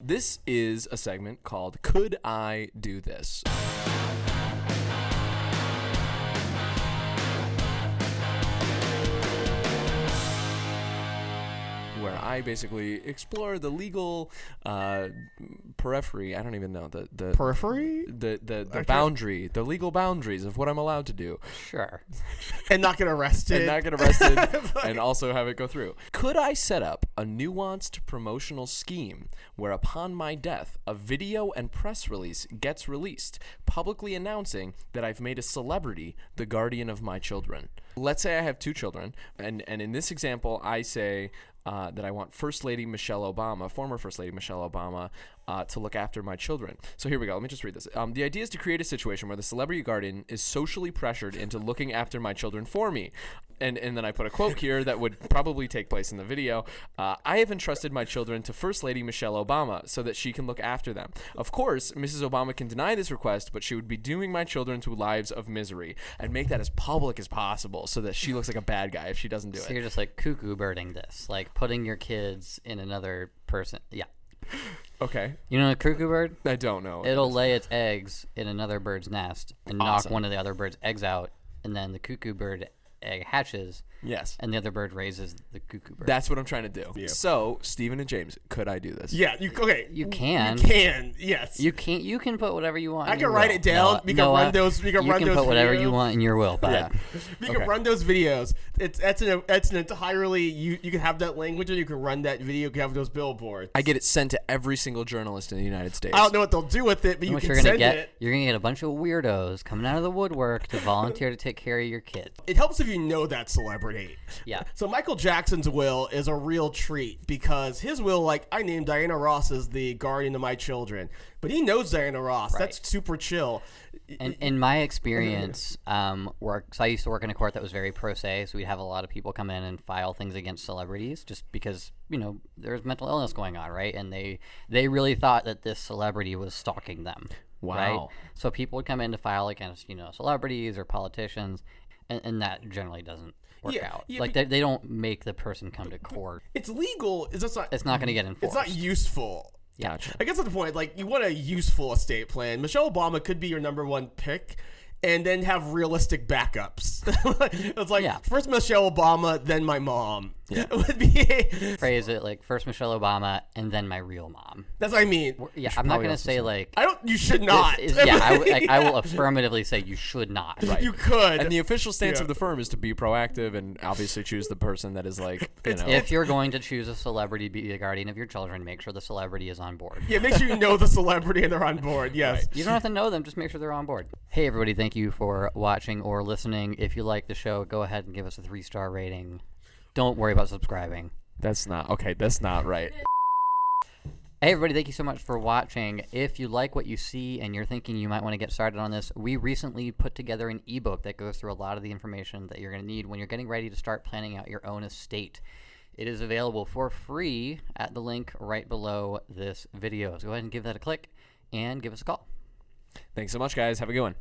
This is a segment called Could I Do This? I basically explore the legal uh, periphery. I don't even know the the Periphery? the the, the Okay. boundary, the legal boundaries of what I'm allowed to do, Sure. And not get arrested. and not get arrested, and also have it go through. Could I set up a nuanced promotional scheme where, upon my death, a video and press release gets released, publicly announcing that I've made a celebrity the guardian of my children? Let's say I have two children, and and in this example, I say. Uh, that I want First Lady Michelle Obama, former First Lady Michelle Obama, uh, to look after my children. So here we go. Let me just read this. Um, the idea is to create a situation where the celebrity guardian is socially pressured into looking after my children for me. And, and then I put a quote here that would probably take place in the video. Uh, I have entrusted my children to First Lady Michelle Obama so that she can look after them. Of course, Mrs. Obama can deny this request, but she would be dooming my children to lives of misery and make that as public as possible so that she looks like a bad guy if she doesn't do So it. So you're just like cuckoo birding this, like putting your kids in another person. Yeah. Okay. You know a cuckoo bird? I don't know. It'll lay its eggs in another bird's nest and knock Awesome. one of the other bird's eggs out, and then the cuckoo bird egg hatches, yes. and the other bird raises the cuckoo bird. That's what I'm trying to do. So, Stephen and James, could I do this? Yeah, you okay? You can. You can. Yes. You can you can put whatever you want. I in can your write will. it down. Noah- We can Noah, run uh, those- we can you run can those put whatever you want in your will, but Yeah. We Okay. can run those videos. It's that's an that's an entirely you you can have that language and you can run that video. You can have those billboards. I get it sent to every single journalist in the United States. I don't know what they'll do with it, but you what can you're gonna send get it. you're gonna get a bunch of weirdos coming out of the woodwork to volunteer to take care of your kids. It helps if you know that celebrity. Yeah. So Michael Jackson's will is a real treat because his will, like I named Diana Ross as the guardian of my children, but he knows Diana Ross. That's super chill. And in my experience, um, work. So I used to work in a court that was very pro se, so we'd have a lot of people come in and file things against celebrities, just because you know there's mental illness going on, right? And they they really thought that this celebrity was stalking them. Right? Wow. So people would come in to file against you know celebrities or politicians, and, and that generally doesn't work Yeah, out. yeah, like they, they don't make the person come to court. It's legal. It's just not. It's not going to get enforced. It's not useful. Gotcha. I guess that's the point. Like, you want a useful estate plan. Michelle Obama could be your number one pick, and then have realistic backups. it's like Yeah. first Michelle Obama, then my mom. Yeah. would be. Phrase it like first Michelle Obama and then my real mom. That's what I mean. Yeah, I'm not going to say say- like. I don't. You should not. is- yeah, I, w- like, I will affirmatively say you should not. Right. You could. And the official stance Yeah. of the firm is to be proactive and obviously choose the person that is like, you know. If you're going to choose a celebrity to be the guardian of your children, make sure the celebrity is on board. yeah, make sure you know the celebrity and they're on board. Yes. You don't have to know them, just make sure they're on board. Hey, everybody, thank you for watching or listening. If you like the show, go ahead and give us a three star rating. Don't worry about subscribing. that's not okay. That's not right. Hey, everybody, thank you so much for watching. If you like what you see and you're thinking you might want to get started on this, we recently put together an ebook that goes through a lot of the information that you're going to need when you're getting ready to start planning out your own estate. It is available for free at the link right below this video. So go ahead and give that a click and give us a call. Thanks so much, guys. Have a good one.